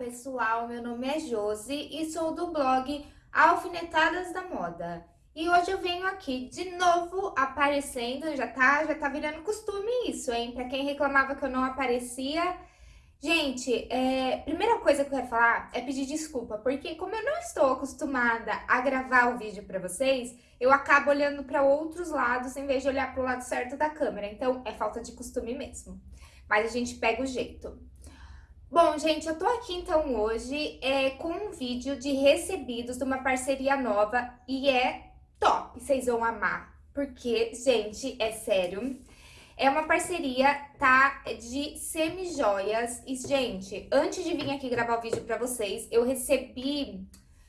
pessoal, meu nome é Josi e sou do blog Alfinetadas da Moda. E hoje eu venho aqui de novo aparecendo, já tá, já tá virando costume isso, hein? Pra quem reclamava que eu não aparecia. Gente, é, primeira coisa que eu quero falar é pedir desculpa, porque como eu não estou acostumada a gravar o vídeo pra vocês, eu acabo olhando pra outros lados em vez de olhar pro lado certo da câmera, então é falta de costume mesmo. Mas a gente pega o jeito. Bom, gente, eu tô aqui então hoje é, com um vídeo de recebidos de uma parceria nova e é top, vocês vão amar. Porque, gente, é sério, é uma parceria, tá, de semi-joias. E, gente, antes de vir aqui gravar o vídeo pra vocês, eu recebi,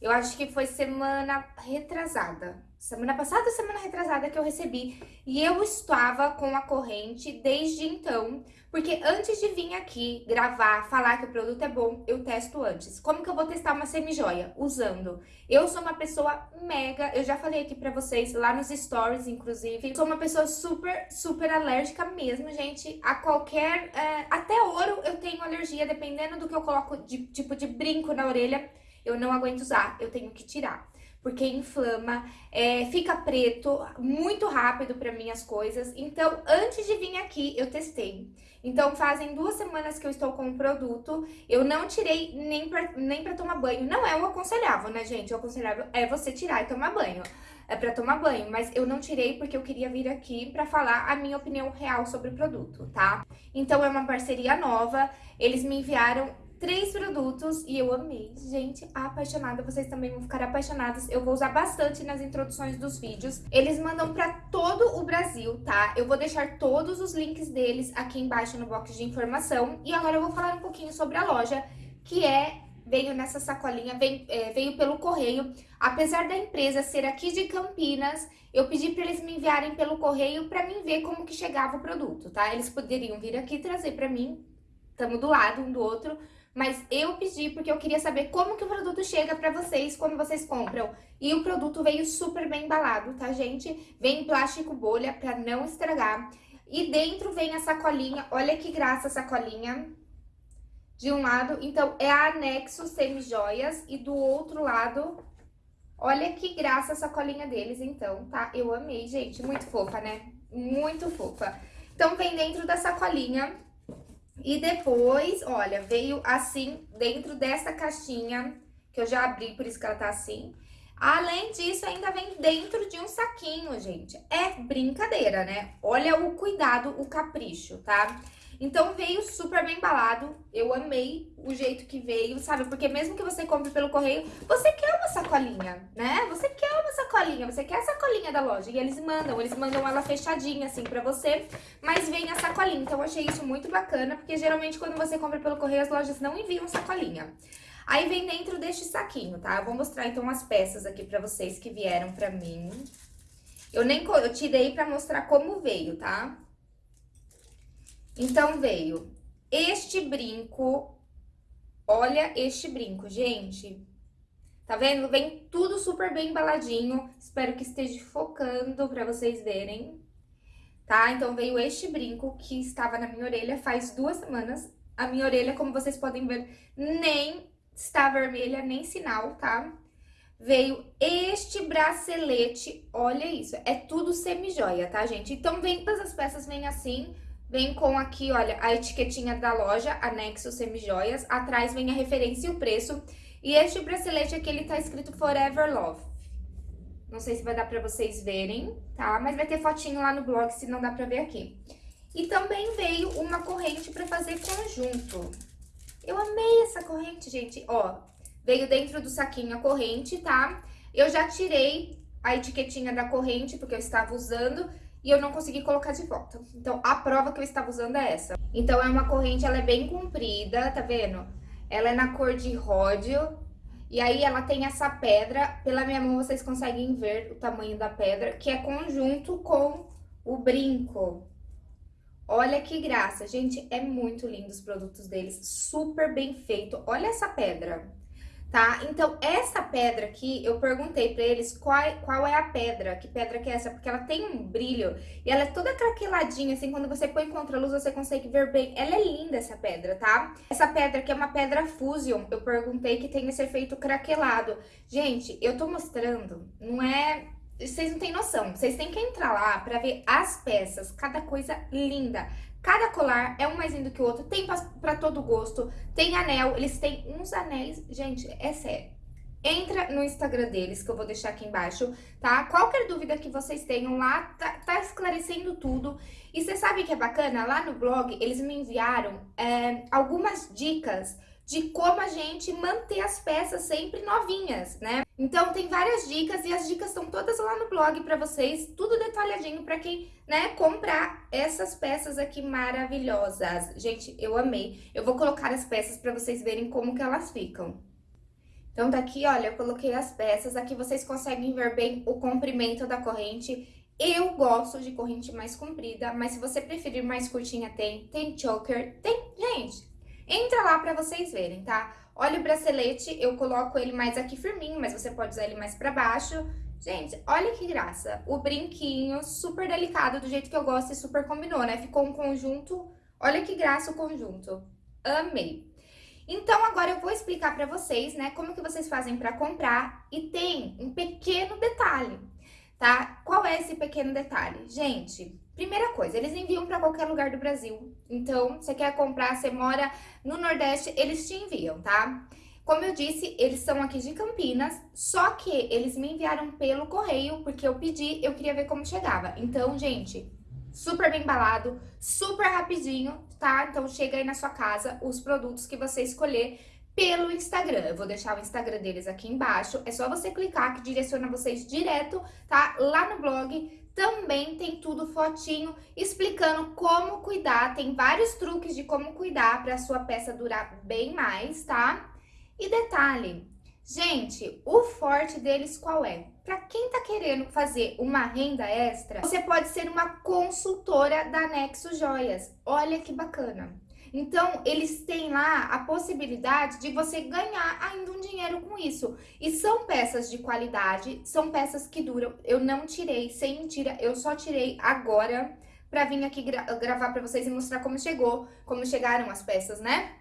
eu acho que foi semana retrasada, semana passada semana retrasada que eu recebi. E eu estava com a corrente desde então, porque antes de vir aqui gravar, falar que o produto é bom, eu testo antes. Como que eu vou testar uma semi-joia? Usando. Eu sou uma pessoa mega, eu já falei aqui pra vocês, lá nos stories, inclusive, sou uma pessoa super, super alérgica mesmo, gente, a qualquer... É, até ouro eu tenho alergia, dependendo do que eu coloco de tipo de brinco na orelha, eu não aguento usar, eu tenho que tirar porque inflama, é, fica preto muito rápido para mim as coisas. Então, antes de vir aqui, eu testei. Então, fazem duas semanas que eu estou com o produto, eu não tirei nem pra, nem pra tomar banho. Não é o aconselhável, né, gente? O aconselhável é você tirar e tomar banho. É pra tomar banho, mas eu não tirei porque eu queria vir aqui pra falar a minha opinião real sobre o produto, tá? Então, é uma parceria nova, eles me enviaram três produtos e eu amei. Gente, apaixonada, vocês também vão ficar apaixonadas. Eu vou usar bastante nas introduções dos vídeos. Eles mandam pra todo o Brasil, tá? Eu vou deixar todos os links deles aqui embaixo no box de informação. E agora eu vou falar um pouquinho sobre a loja, que é veio nessa sacolinha, veio, é, veio pelo correio. Apesar da empresa ser aqui de Campinas, eu pedi para eles me enviarem pelo correio para mim ver como que chegava o produto, tá? Eles poderiam vir aqui trazer para mim, estamos do lado um do outro, mas eu pedi porque eu queria saber como que o produto chega pra vocês quando vocês compram. E o produto veio super bem embalado, tá, gente? Vem em plástico bolha pra não estragar. E dentro vem a sacolinha, olha que graça a sacolinha. De um lado, então, é a anexo semi-joias e do outro lado, olha que graça a sacolinha deles, então, tá? Eu amei, gente, muito fofa, né? Muito fofa. Então, vem dentro da sacolinha e depois, olha, veio assim, dentro dessa caixinha, que eu já abri, por isso que ela tá assim. Além disso, ainda vem dentro de um saquinho, gente. É brincadeira, né? Olha o cuidado, o capricho, tá? Então veio super bem embalado, eu amei o jeito que veio, sabe? Porque mesmo que você compre pelo correio, você quer uma sacolinha, né? Você quer uma sacolinha, você quer a sacolinha da loja. E eles mandam, eles mandam ela fechadinha assim pra você, mas vem a sacolinha. Então eu achei isso muito bacana, porque geralmente quando você compra pelo correio, as lojas não enviam sacolinha. Aí vem dentro deste saquinho, tá? Eu vou mostrar então as peças aqui pra vocês que vieram pra mim. Eu nem eu tirei pra mostrar como veio, tá? Então, veio este brinco. Olha este brinco, gente. Tá vendo? Vem tudo super bem embaladinho. Espero que esteja focando pra vocês verem. Tá? Então, veio este brinco que estava na minha orelha faz duas semanas. A minha orelha, como vocês podem ver, nem está vermelha, nem sinal, tá? Veio este bracelete, olha isso, é tudo semi-joia, tá, gente? Então, vem, todas as peças vêm assim, Vem com aqui, olha, a etiquetinha da loja, anexo semijoias. Atrás vem a referência e o preço. E este bracelete aqui, ele tá escrito Forever Love. Não sei se vai dar pra vocês verem, tá? Mas vai ter fotinho lá no blog, se não dá pra ver aqui. E também veio uma corrente pra fazer conjunto. Eu amei essa corrente, gente. Ó, veio dentro do saquinho a corrente, tá? Eu já tirei a etiquetinha da corrente, porque eu estava usando e eu não consegui colocar de volta. Então, a prova que eu estava usando é essa. Então, é uma corrente, ela é bem comprida, tá vendo? Ela é na cor de ródio, e aí ela tem essa pedra, pela minha mão vocês conseguem ver o tamanho da pedra, que é conjunto com o brinco. Olha que graça, gente, é muito lindo os produtos deles, super bem feito. Olha essa pedra. Tá? Então, essa pedra aqui, eu perguntei pra eles qual, é, qual é a pedra, que pedra que é essa, porque ela tem um brilho e ela é toda craqueladinha, assim, quando você põe contra a luz, você consegue ver bem. Ela é linda, essa pedra, tá? Essa pedra aqui é uma pedra Fusion, eu perguntei que tem esse efeito craquelado. Gente, eu tô mostrando, não é... Vocês não têm noção, vocês têm que entrar lá pra ver as peças, cada coisa linda. Cada colar é um mais lindo que o outro, tem para todo gosto, tem anel, eles têm uns anéis, gente, é sério. Entra no Instagram deles, que eu vou deixar aqui embaixo, tá? Qualquer dúvida que vocês tenham lá, tá, tá esclarecendo tudo. E você sabe que é bacana? Lá no blog, eles me enviaram é, algumas dicas de como a gente manter as peças sempre novinhas, né? Então tem várias dicas e as dicas estão todas lá no blog para vocês, tudo detalhadinho para quem, né, comprar essas peças aqui maravilhosas. Gente, eu amei. Eu vou colocar as peças para vocês verem como que elas ficam. Então daqui, olha, eu coloquei as peças, aqui vocês conseguem ver bem o comprimento da corrente. Eu gosto de corrente mais comprida, mas se você preferir mais curtinha, tem. Tem choker, tem, gente, Entra lá pra vocês verem, tá? Olha o bracelete, eu coloco ele mais aqui firminho, mas você pode usar ele mais pra baixo. Gente, olha que graça. O brinquinho super delicado, do jeito que eu gosto e super combinou, né? Ficou um conjunto... Olha que graça o conjunto. Amei. Então, agora eu vou explicar pra vocês, né, como que vocês fazem pra comprar. E tem um pequeno detalhe, tá? Qual é esse pequeno detalhe? Gente, Primeira coisa, eles enviam para qualquer lugar do Brasil. Então, você quer comprar, você mora no Nordeste, eles te enviam, tá? Como eu disse, eles são aqui de Campinas, só que eles me enviaram pelo correio, porque eu pedi, eu queria ver como chegava. Então, gente, super bem embalado, super rapidinho, tá? Então, chega aí na sua casa os produtos que você escolher pelo Instagram. Eu vou deixar o Instagram deles aqui embaixo. É só você clicar que direciona vocês direto, tá? Lá no blog também tem tudo fotinho explicando como cuidar. Tem vários truques de como cuidar para a sua peça durar bem mais, tá? E detalhe, gente, o forte deles qual é? Para quem tá querendo fazer uma renda extra, você pode ser uma consultora da Nexo Joias. Olha que bacana. Então, eles têm lá a possibilidade de você ganhar ainda um dinheiro com isso. E são peças de qualidade, são peças que duram. Eu não tirei, sem mentira, eu só tirei agora pra vir aqui gra gravar pra vocês e mostrar como chegou, como chegaram as peças, né?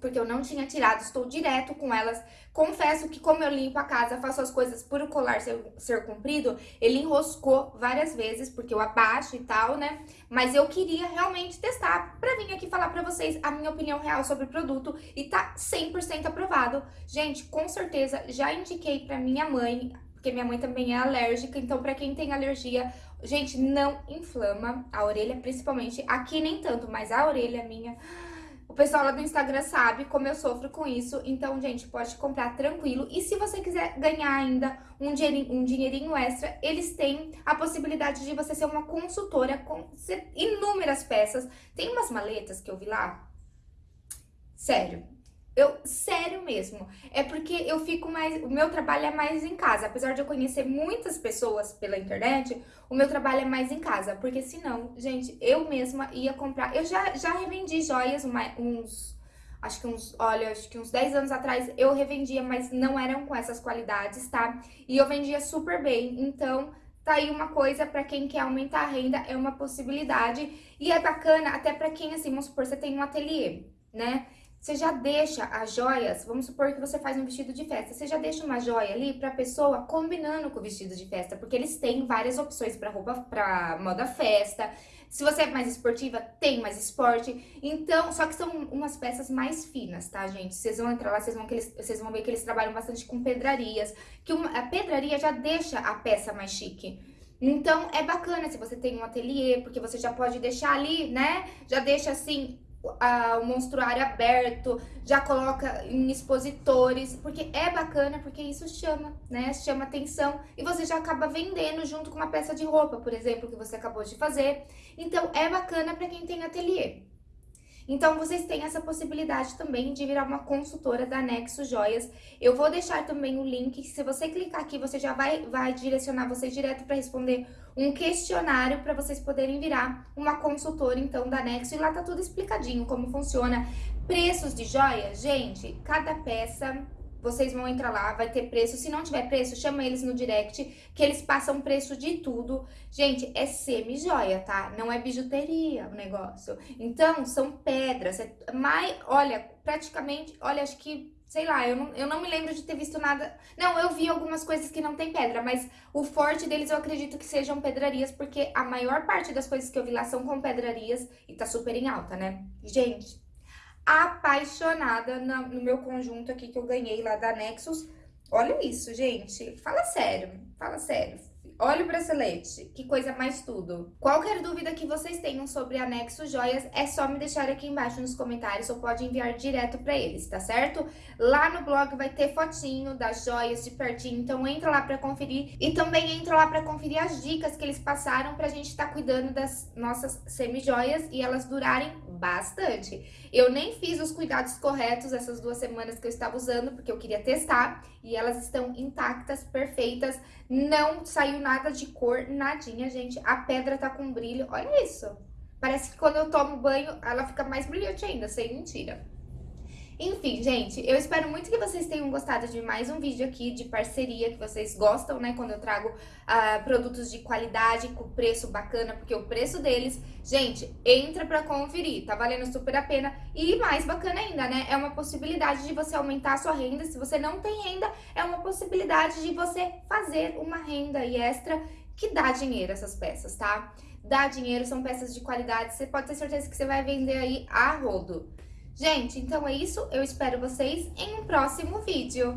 Porque eu não tinha tirado, estou direto com elas. Confesso que como eu limpo a casa, faço as coisas por o colar ser, ser comprido, ele enroscou várias vezes, porque eu abaixo e tal, né? Mas eu queria realmente testar pra vir aqui falar pra vocês a minha opinião real sobre o produto e tá 100% aprovado. Gente, com certeza, já indiquei pra minha mãe, porque minha mãe também é alérgica, então pra quem tem alergia, gente, não inflama a orelha, principalmente aqui nem tanto, mas a orelha minha o pessoal lá do Instagram sabe como eu sofro com isso, então, gente, pode comprar tranquilo. E se você quiser ganhar ainda um dinheirinho, um dinheirinho extra, eles têm a possibilidade de você ser uma consultora com inúmeras peças. Tem umas maletas que eu vi lá, sério, eu, sério mesmo, é porque eu fico mais, o meu trabalho é mais em casa, apesar de eu conhecer muitas pessoas pela internet, o meu trabalho é mais em casa, porque senão, gente, eu mesma ia comprar, eu já, já revendi joias uma, uns, acho que uns, olha, acho que uns 10 anos atrás eu revendia, mas não eram com essas qualidades, tá? E eu vendia super bem, então tá aí uma coisa para quem quer aumentar a renda, é uma possibilidade, e é bacana até para quem, assim, vamos supor, você tem um ateliê, né? Você já deixa as joias, vamos supor que você faz um vestido de festa, você já deixa uma joia ali pra pessoa combinando com o vestido de festa, porque eles têm várias opções pra roupa, pra moda festa. Se você é mais esportiva, tem mais esporte. Então, só que são umas peças mais finas, tá, gente? Vocês vão entrar lá, vocês vão, vocês vão ver que eles trabalham bastante com pedrarias, que uma, a pedraria já deixa a peça mais chique. Então, é bacana se você tem um ateliê, porque você já pode deixar ali, né? Já deixa assim o monstruário aberto, já coloca em expositores, porque é bacana, porque isso chama, né? Chama atenção e você já acaba vendendo junto com uma peça de roupa, por exemplo, que você acabou de fazer. Então, é bacana para quem tem ateliê. Então, vocês têm essa possibilidade também de virar uma consultora da Nexo Joias. Eu vou deixar também o link, se você clicar aqui, você já vai, vai direcionar vocês direto para responder um questionário para vocês poderem virar uma consultora, então, da Nexo. E lá tá tudo explicadinho, como funciona. Preços de joias, gente, cada peça vocês vão entrar lá, vai ter preço. Se não tiver preço, chama eles no direct, que eles passam preço de tudo. Gente, é semi-joia, tá? Não é bijuteria o negócio. Então, são pedras. É mais, olha, praticamente, olha, acho que sei lá, eu não, eu não me lembro de ter visto nada... Não, eu vi algumas coisas que não tem pedra, mas o forte deles eu acredito que sejam pedrarias, porque a maior parte das coisas que eu vi lá são com pedrarias e tá super em alta, né? Gente, apaixonada no meu conjunto aqui que eu ganhei lá da Nexus. Olha isso, gente. Fala sério, fala sério. Olha o bracelete, que coisa mais tudo. Qualquer dúvida que vocês tenham sobre a Nexus Joias, é só me deixar aqui embaixo nos comentários ou pode enviar direto pra eles, tá certo? Lá no blog vai ter fotinho das joias de pertinho, então entra lá pra conferir. E também entra lá pra conferir as dicas que eles passaram pra gente estar tá cuidando das nossas semi-joias e elas durarem bastante. Eu nem fiz os cuidados corretos essas duas semanas que eu estava usando, porque eu queria testar, e elas estão intactas, perfeitas, não saiu nada de cor, nadinha, gente. A pedra tá com brilho, olha isso. Parece que quando eu tomo banho, ela fica mais brilhante ainda, sem mentira. Enfim, gente, eu espero muito que vocês tenham gostado de mais um vídeo aqui de parceria, que vocês gostam, né? Quando eu trago uh, produtos de qualidade com preço bacana, porque o preço deles, gente, entra pra conferir, tá valendo super a pena. E mais bacana ainda, né? É uma possibilidade de você aumentar a sua renda. Se você não tem renda, é uma possibilidade de você fazer uma renda extra que dá dinheiro essas peças, tá? Dá dinheiro, são peças de qualidade, você pode ter certeza que você vai vender aí a rodo. Gente, então é isso. Eu espero vocês em um próximo vídeo.